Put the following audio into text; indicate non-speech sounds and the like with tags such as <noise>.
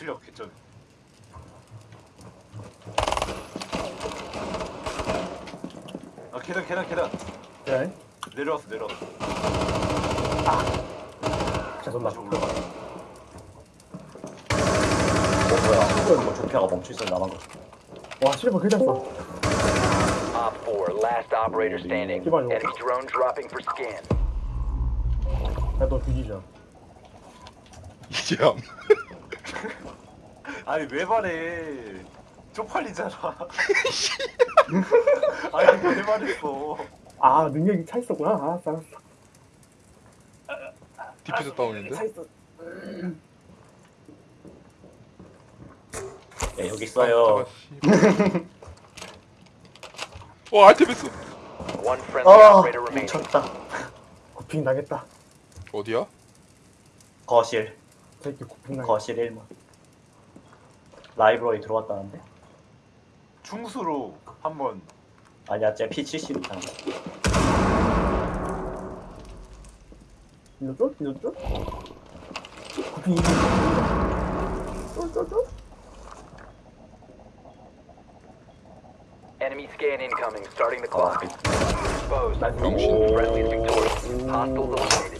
실력 개쩐. 아 계단 계단 계단 네. 내려왔어 내려왔어. 죄송합니다. 다시 올라가. 어 뭐야 뭐 조피아가 멈춰있어 나만 거와 실버 써. Op 4, last operator standing. Keep on rolling. Enemy drone dropping for scan. 야너 뒤지죠. 이제함. 아니 왜 말해? 쪽팔리잖아. <laughs> <laughs> 아니 왜 말했어? 아 능력이 차 있었구나. 알았어 알았어. 디퓨저 다운인데? 차 있어. 예 여기 있어요. 와 알테베스 One friendly 아 operator remaining. 뭉쳤다 고핑 당했다. 어디야? 거실 저렇게 고핑 당했다. 거실 1문 라이브러리 들어왔다는데? 충수로 한번 아니야 쟤 P70 탄 일로 쫄? 일로 쫄? 고핑 이기. 쫄쫄쫄? Enemy scan incoming. Starting the 아 clock. Exposed. 나이스 병신. Friendly victorious. Hostiles eliminated.